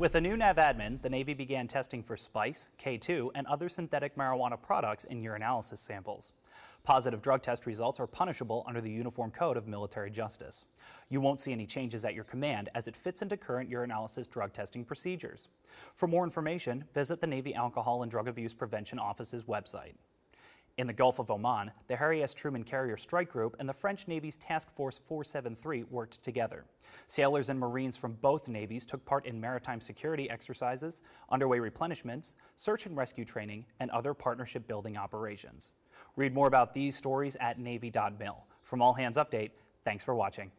With a new NAVADMIN, the Navy began testing for spice, K2, and other synthetic marijuana products in urinalysis samples. Positive drug test results are punishable under the Uniform Code of Military Justice. You won't see any changes at your command as it fits into current urinalysis drug testing procedures. For more information, visit the Navy Alcohol and Drug Abuse Prevention Office's website. In the Gulf of Oman, the Harry S. Truman Carrier Strike Group and the French Navy's Task Force 473 worked together. Sailors and Marines from both navies took part in maritime security exercises, underway replenishments, search and rescue training, and other partnership building operations. Read more about these stories at Navy.mil. From All Hands Update, thanks for watching.